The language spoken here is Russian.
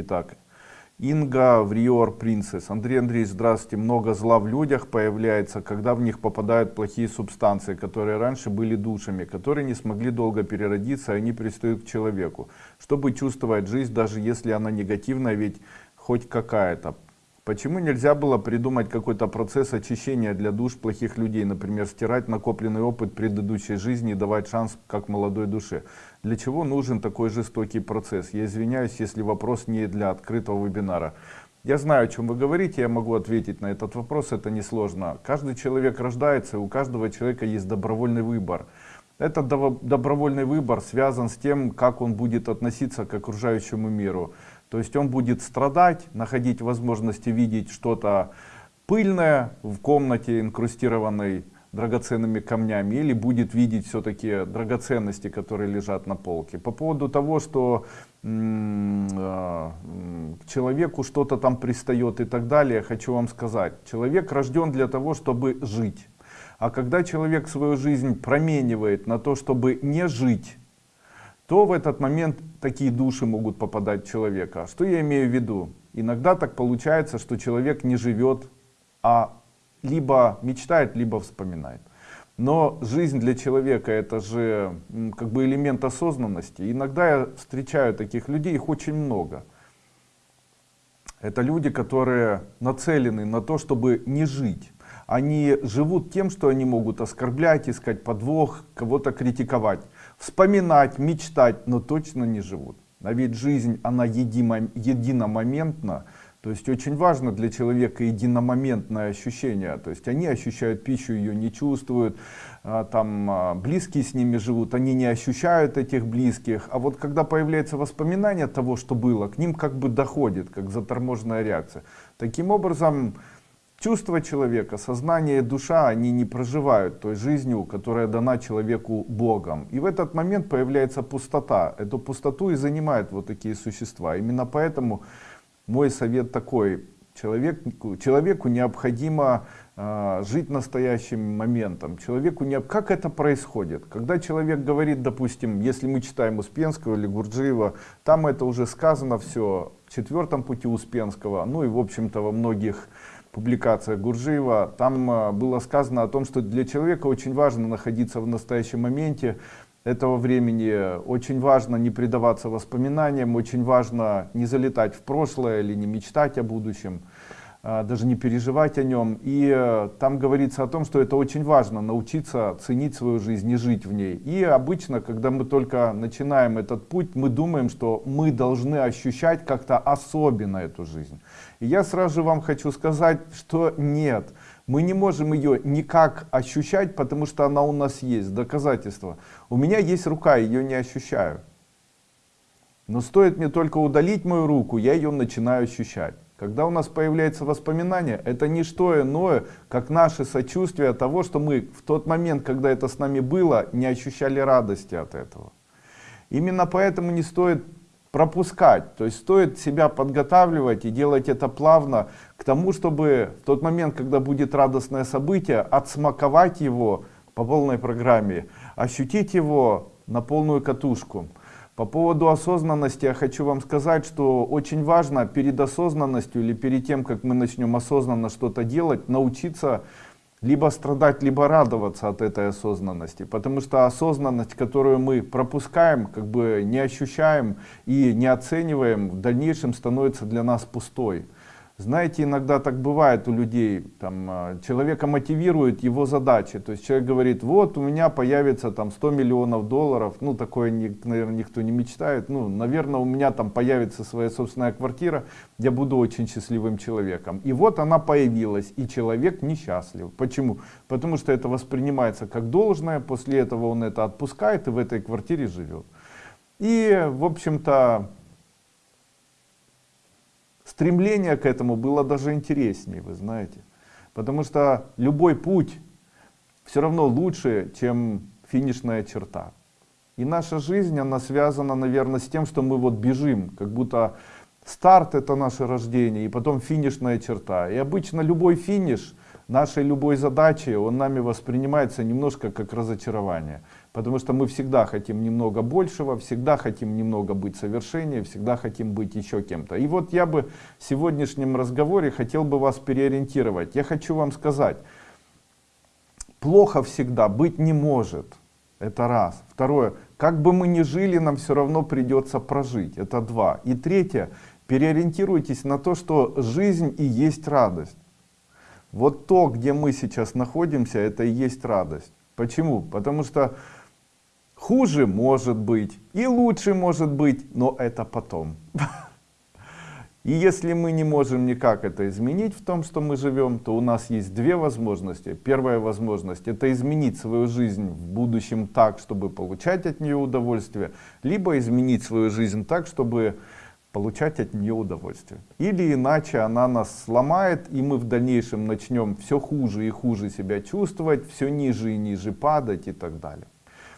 Итак, Инга Вриор Принцесс. Андрей Андреевич, здравствуйте. Много зла в людях появляется, когда в них попадают плохие субстанции, которые раньше были душами, которые не смогли долго переродиться, и они пристают к человеку. Чтобы чувствовать жизнь, даже если она негативная, ведь хоть какая-то. Почему нельзя было придумать какой-то процесс очищения для душ плохих людей, например, стирать накопленный опыт предыдущей жизни и давать шанс как молодой душе? Для чего нужен такой жестокий процесс? Я извиняюсь, если вопрос не для открытого вебинара. Я знаю, о чем вы говорите, я могу ответить на этот вопрос, это несложно. Каждый человек рождается, у каждого человека есть добровольный выбор. Этот добровольный выбор связан с тем, как он будет относиться к окружающему миру. То есть он будет страдать, находить возможности видеть что-то пыльное в комнате, инкрустированной драгоценными камнями, или будет видеть все-таки драгоценности, которые лежат на полке. По поводу того, что э, к человеку что-то там пристает и так далее, хочу вам сказать. Человек рожден для того, чтобы жить. А когда человек свою жизнь променивает на то, чтобы не жить, то в этот момент такие души могут попадать в человека. Что я имею в виду? Иногда так получается, что человек не живет, а либо мечтает, либо вспоминает. Но жизнь для человека это же как бы элемент осознанности. Иногда я встречаю таких людей, их очень много. Это люди, которые нацелены на то, чтобы не жить. Они живут тем, что они могут оскорблять, искать подвох, кого-то критиковать вспоминать, мечтать, но точно не живут. А ведь жизнь, она едимо, единомоментна, то есть очень важно для человека единомоментное ощущение. То есть они ощущают пищу, ее не чувствуют, а, там а, близкие с ними живут, они не ощущают этих близких. А вот когда появляется воспоминание того, что было, к ним как бы доходит, как заторможенная реакция. Таким образом, Чувства человека, сознание и душа, они не проживают той жизнью, которая дана человеку Богом. И в этот момент появляется пустота. Эту пустоту и занимают вот такие существа. Именно поэтому мой совет такой. Человеку, человеку необходимо э, жить настоящим моментом. Человеку не... Как это происходит? Когда человек говорит, допустим, если мы читаем Успенского или Гурджиева, там это уже сказано все в четвертом пути Успенского, ну и в общем-то во многих публикация Гуржиева, там а, было сказано о том, что для человека очень важно находиться в настоящем моменте этого времени, очень важно не предаваться воспоминаниям, очень важно не залетать в прошлое или не мечтать о будущем. А, даже не переживать о нем. И э, там говорится о том, что это очень важно, научиться ценить свою жизнь и жить в ней. И обычно, когда мы только начинаем этот путь, мы думаем, что мы должны ощущать как-то особенно эту жизнь. И я сразу же вам хочу сказать, что нет. Мы не можем ее никак ощущать, потому что она у нас есть, доказательство. У меня есть рука, ее не ощущаю. Но стоит мне только удалить мою руку, я ее начинаю ощущать. Когда у нас появляется воспоминание, это не что иное, как наше сочувствие того, что мы в тот момент, когда это с нами было, не ощущали радости от этого. Именно поэтому не стоит пропускать, то есть стоит себя подготавливать и делать это плавно к тому, чтобы в тот момент, когда будет радостное событие, отсмаковать его по полной программе, ощутить его на полную катушку. По поводу осознанности я хочу вам сказать, что очень важно перед осознанностью или перед тем, как мы начнем осознанно что-то делать, научиться либо страдать, либо радоваться от этой осознанности. Потому что осознанность, которую мы пропускаем, как бы не ощущаем и не оцениваем, в дальнейшем становится для нас пустой. Знаете, иногда так бывает у людей, там, а, человека мотивирует его задачи, то есть человек говорит, вот у меня появится там 100 миллионов долларов, ну такое, наверное, никто не мечтает, ну, наверное, у меня там появится своя собственная квартира, я буду очень счастливым человеком. И вот она появилась, и человек несчастлив. Почему? Потому что это воспринимается как должное, после этого он это отпускает и в этой квартире живет. И, в общем-то, стремление к этому было даже интереснее, вы знаете. Потому что любой путь все равно лучше, чем финишная черта. И наша жизнь, она связана, наверное, с тем, что мы вот бежим, как будто старт это наше рождение, и потом финишная черта. И обычно любой финиш нашей любой задачи, он нами воспринимается немножко как разочарование. Потому что мы всегда хотим немного большего, всегда хотим немного быть совершеннее, всегда хотим быть еще кем-то. И вот я бы в сегодняшнем разговоре хотел бы вас переориентировать. Я хочу вам сказать, плохо всегда быть не может. Это раз. Второе, как бы мы ни жили, нам все равно придется прожить. Это два. И третье, переориентируйтесь на то, что жизнь и есть радость. Вот то, где мы сейчас находимся, это и есть радость. Почему? Потому что хуже может быть, и лучше может быть, но это потом. И если мы не можем никак это изменить в том, что мы живем, то у нас есть две возможности. Первая возможность это изменить свою жизнь в будущем так, чтобы получать от нее удовольствие, либо изменить свою жизнь так, чтобы получать от нее удовольствие. Или иначе она нас сломает, и мы в дальнейшем начнем все хуже и хуже себя чувствовать, все ниже и ниже падать и так далее.